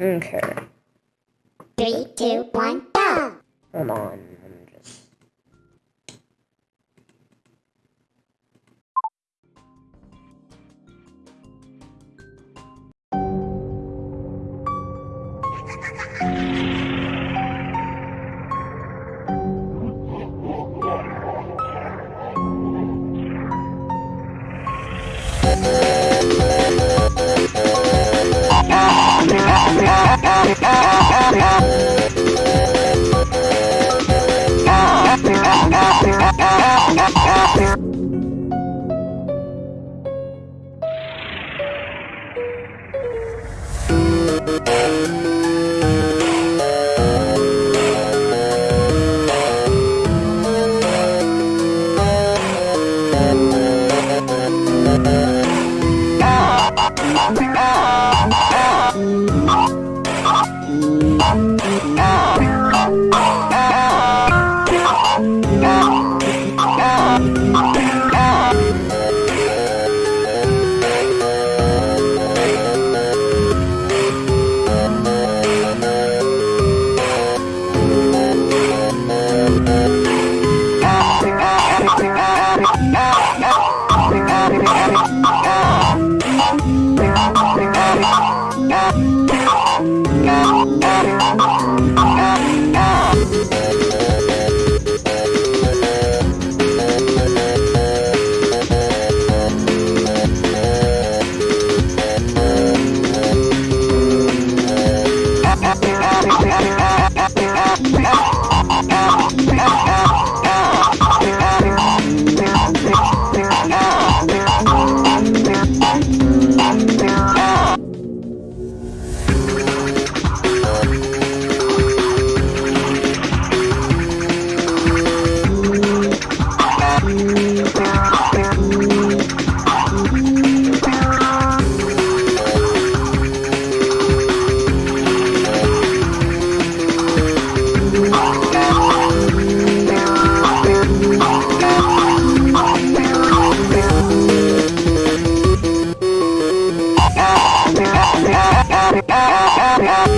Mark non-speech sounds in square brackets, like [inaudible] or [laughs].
Okay. Three, two, one, go! Hold on. Ah! [laughs] ¡Ah, ah, ah, ah, ah! Ah! Come [laughs] on.